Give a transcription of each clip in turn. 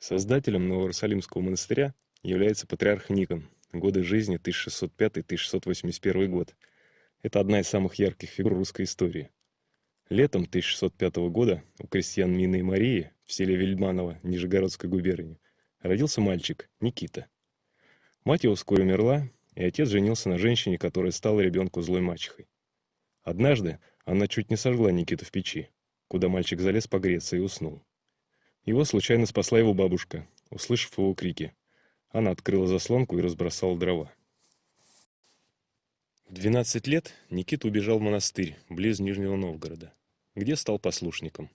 Создателем Новоиерусалимского монастыря является патриарх Никон, годы жизни 1605-1681 год. Это одна из самых ярких фигур русской истории. Летом 1605 года у крестьян Мины и Марии в селе Вельманово Нижегородской губернии родился мальчик Никита. Мать его вскоре умерла, и отец женился на женщине, которая стала ребенку злой мачехой. Однажды она чуть не сожгла Никиту в печи, куда мальчик залез погреться и уснул. Его случайно спасла его бабушка, услышав его крики. Она открыла заслонку и разбросала дрова. В 12 лет Никита убежал в монастырь, близ Нижнего Новгорода, где стал послушником.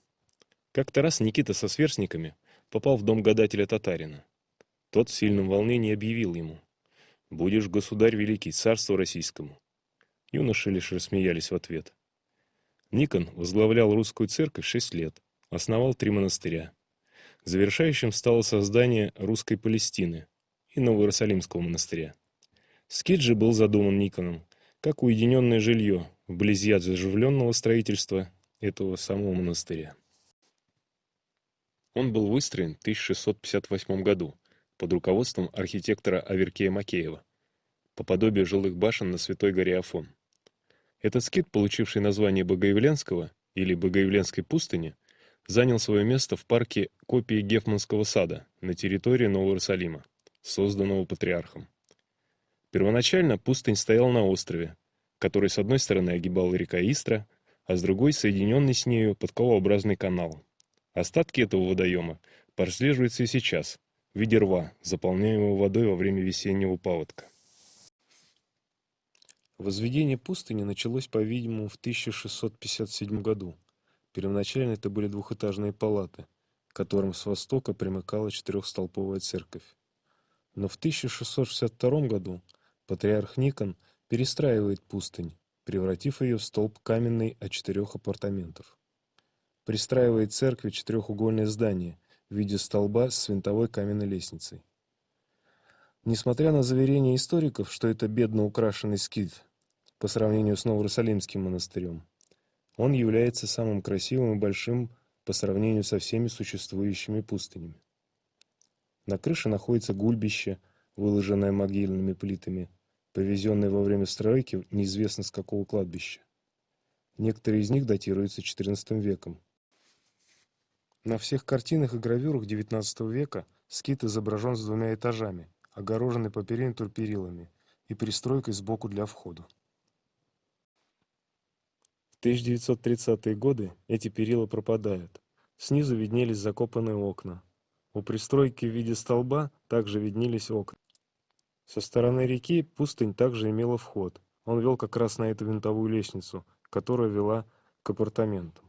Как-то раз Никита со сверстниками попал в дом гадателя татарина. Тот в сильном волнении объявил ему «Будешь, государь великий, царству российскому». Юноши лишь рассмеялись в ответ. Никон возглавлял русскую церковь шесть лет, основал три монастыря Завершающим стало создание русской Палестины и Новоиерусалимского монастыря. Скит же был задуман Никоном как уединенное жилье вблизи от заживленного строительства этого самого монастыря. Он был выстроен в 1658 году под руководством архитектора Аверкея Макеева по подобию жилых башен на Святой горе Афон. Этот скит, получивший название Богоявленского или Богоявленской пустыни, занял свое место в парке копии Гефманского сада на территории Нового Иерусалима, созданного патриархом. Первоначально пустынь стояла на острове, который с одной стороны огибал река Истра, а с другой соединенный с нею подковообразный канал. Остатки этого водоема прослеживаются и сейчас, в виде рва, заполняемого водой во время весеннего паводка. Возведение пустыни началось, по-видимому, в 1657 году Первоначально это были двухэтажные палаты, к которым с востока примыкала четырехстолповая церковь. Но в 1662 году патриарх Никон перестраивает пустынь, превратив ее в столб каменный от четырех апартаментов. Пристраивает церкви четырехугольное здание в виде столба с винтовой каменной лестницей. Несмотря на заверения историков, что это бедно украшенный скит по сравнению с Новоиерусалимским монастырем, он является самым красивым и большим по сравнению со всеми существующими пустынями. На крыше находится гульбище, выложенное могильными плитами, повезенное во время стройки неизвестно с какого кладбища. Некоторые из них датируются XIV веком. На всех картинах и гравюрах XIX века скит изображен с двумя этажами, огороженный по периметру перилами и пристройкой сбоку для входа. 1930-е годы эти перила пропадают. Снизу виднелись закопанные окна. У пристройки в виде столба также виднелись окна. Со стороны реки пустынь также имела вход. Он вел как раз на эту винтовую лестницу, которая вела к апартаментам.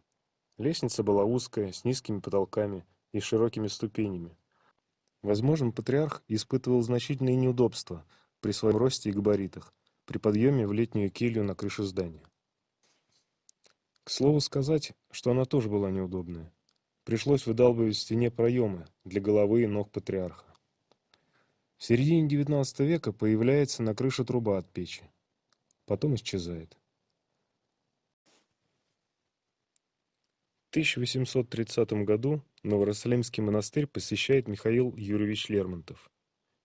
Лестница была узкая, с низкими потолками и широкими ступенями. Возможно, патриарх испытывал значительные неудобства при своем росте и габаритах при подъеме в летнюю келью на крышу здания. К слову сказать, что она тоже была неудобная. Пришлось выдалбливать в стене проемы для головы и ног патриарха. В середине XIX века появляется на крыше труба от печи. Потом исчезает. В 1830 году Новороссалимский монастырь посещает Михаил Юрьевич Лермонтов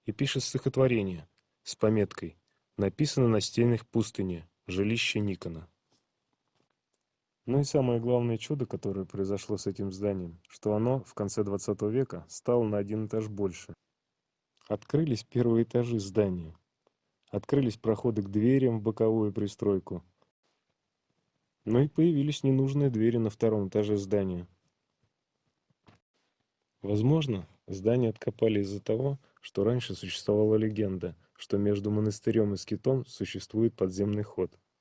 и пишет стихотворение с пометкой «Написано на стенах пустыни, жилище Никона». Ну и самое главное чудо, которое произошло с этим зданием, что оно в конце 20 века стало на один этаж больше. Открылись первые этажи здания. Открылись проходы к дверям в боковую пристройку. Но и появились ненужные двери на втором этаже здания. Возможно, здание откопали из-за того, что раньше существовала легенда, что между монастырем и скитом существует подземный ход –